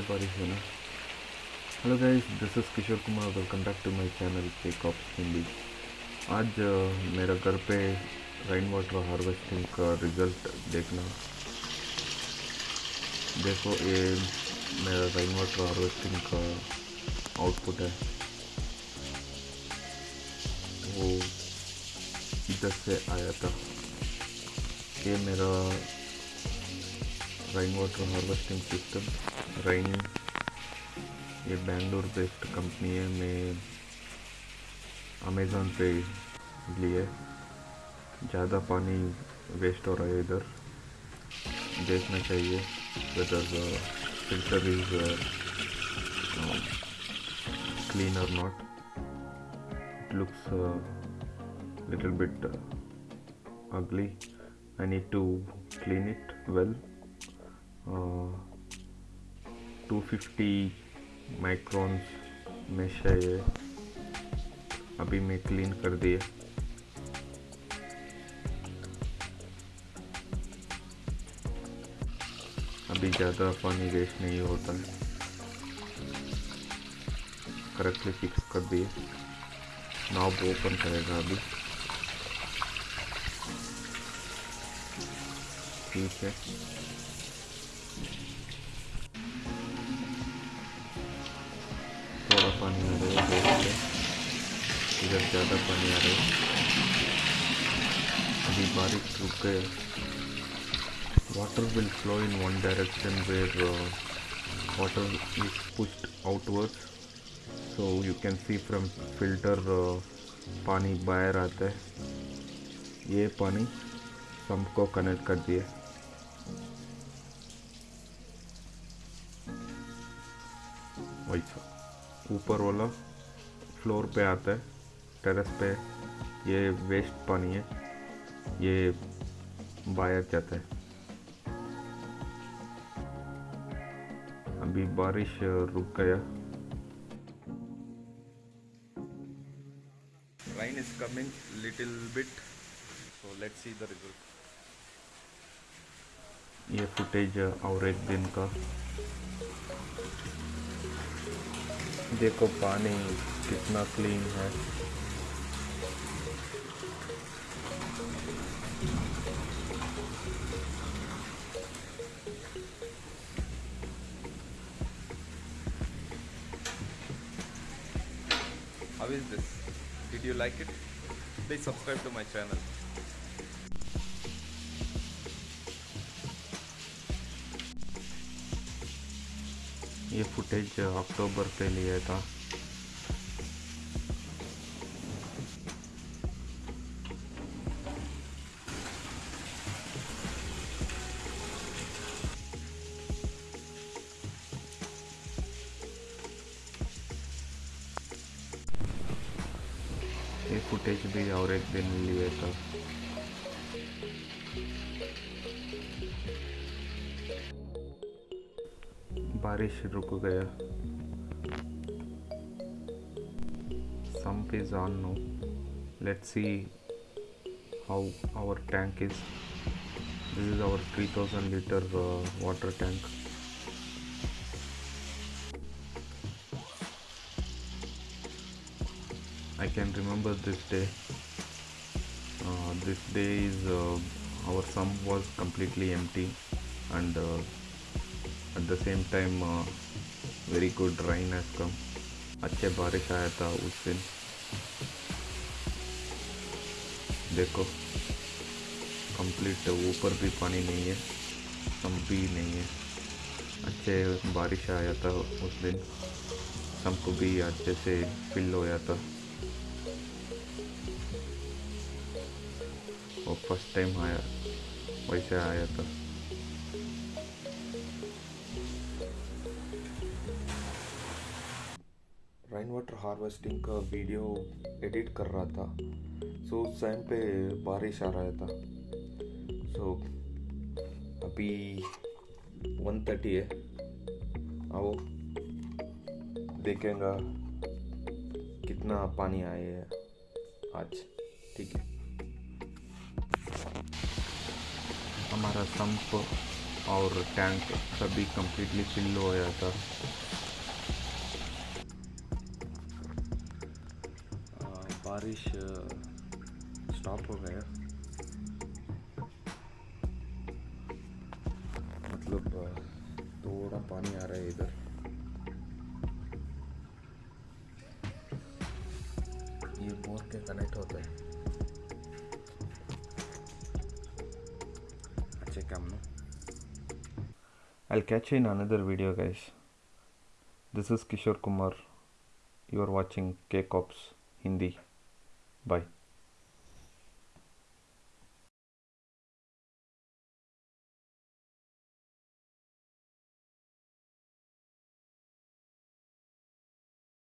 बारिश है ना। Hello guys this is Kishore Kumar welcome back to my channel cake of Hindi आज मेरा घर पे रेन वाटर हार्वेस्टिंग का रिज़ल्ट देखना। देखो, ये मेरा रेन वाटर हार्वेस्टिंग का आउटपुट है। वो इधर से आया था ये मेरा rain water harvesting system rain ये बेंगलोर बेस्ड कंपनी है मैं अमेज़ोन पे लिए ज़्यादा पानी वेस्ट हो रहा है इधर। देखना चाहिए whether filter is not. It looks a little bit uh, ugly. I need to clean it well. 250 microns mesh है ये अभी मैं क्लीन कर दिए अभी ज़्यादा पानी वेस्ट नहीं होता। है करेक्टली फिक्स कर दिए नॉब ओपन करेगा अभी। ठीक है। थोड़ा पानी आ रहा है देखते इधर ज़्यादा पानी आ रहा है। अभी बारिश रुक गए water will flow in one direction where water is pushed outward so you can see from filter पानी बाहर आता है। ये पानी पंप को कनेक्ट कर दिया। वैसा ऊपर वाला फ्लोर पे आता है टेरेस पे। ये वेस्ट पानी है ये बाहर जाता है। अभी बारिश रुक गया। Rain is coming little bit so let's see the result. ये फुटेज और एक दिन का। देखो पानी कितना क्लीन है How is this? Did you like it? Please subscribe to my channel. ये फुटेज अक्टूबर पे लिया था। ये फुटेज भी और एक दिन लिया था। बारिश रुक गया sump is on now let's see how our tank is this is our 3000 liter uh, water tank I can remember this day uh, this day is uh, our sump was completely empty and uh, the same time very good rain has come. अच्छे बारिश आया था उस दिन। देखो complete ऊपर भी पानी नहीं है सम भी नहीं है। अच्छे बारिश आया था उस दिन। सम्प भी अच्छे से फिल होया था। और फ़र्स्ट टाइम आया वैसे आया था। रेन वाटर हार्वेस्टिंग का वीडियो एडिट कर रहा था। सो उस टाइम पे बारिश आ रहा था। सो अभी वन थर्टी है। आओ, देखेंगा कितना पानी आया है आज। ठीक है। हमारा संप और टैंक सभी कम्प्लीटली फिल हो गया था। बारिश स्टॉप हो गया मतलब थोड़ा पानी आ रहा है इधर ये बोर के कनेक्ट होता है अच्छे काम ना I'll catch you in another video, guys. This is Kishore Kumar. You are watching K Cops Hindi. Bye.